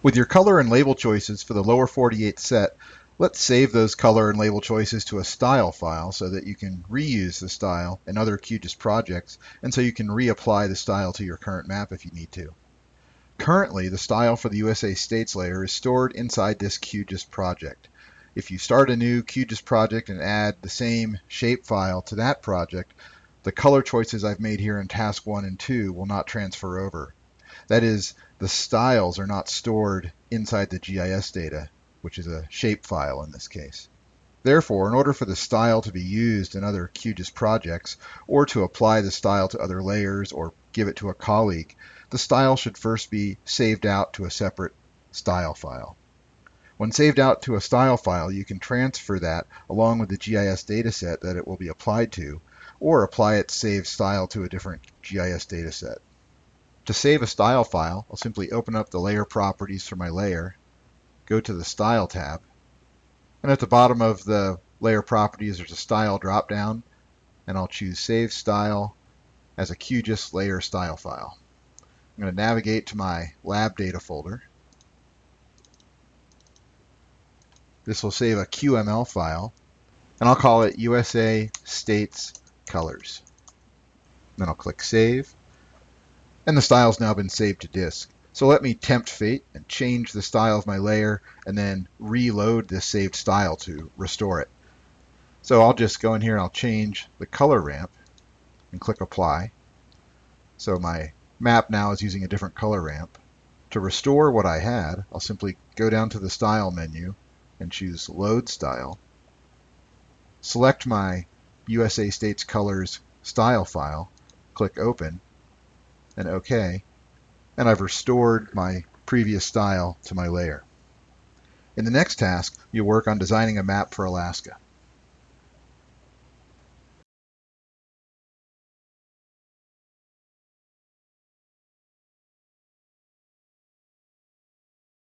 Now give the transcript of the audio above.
With your color and label choices for the lower 48 set, let's save those color and label choices to a style file so that you can reuse the style in other QGIS projects and so you can reapply the style to your current map if you need to. Currently, the style for the USA States layer is stored inside this QGIS project. If you start a new QGIS project and add the same shapefile to that project, the color choices I've made here in task 1 and 2 will not transfer over. That is, the styles are not stored inside the GIS data, which is a shapefile in this case. Therefore, in order for the style to be used in other QGIS projects, or to apply the style to other layers or give it to a colleague, the style should first be saved out to a separate style file. When saved out to a style file, you can transfer that along with the GIS dataset that it will be applied to, or apply its saved style to a different GIS dataset. To save a style file, I'll simply open up the layer properties for my layer, go to the Style tab, and at the bottom of the layer properties there's a Style dropdown, and I'll choose Save Style as a QGIS layer style file. I'm going to navigate to my lab data folder. This will save a QML file, and I'll call it USA States Colors. Then I'll click Save and the style's now been saved to disk. So let me tempt fate and change the style of my layer and then reload this saved style to restore it. So I'll just go in here and I'll change the color ramp and click apply. So my map now is using a different color ramp. To restore what I had, I'll simply go down to the style menu and choose load style. Select my USA States Colors style file, click open, and OK, and I've restored my previous style to my layer. In the next task, you'll work on designing a map for Alaska.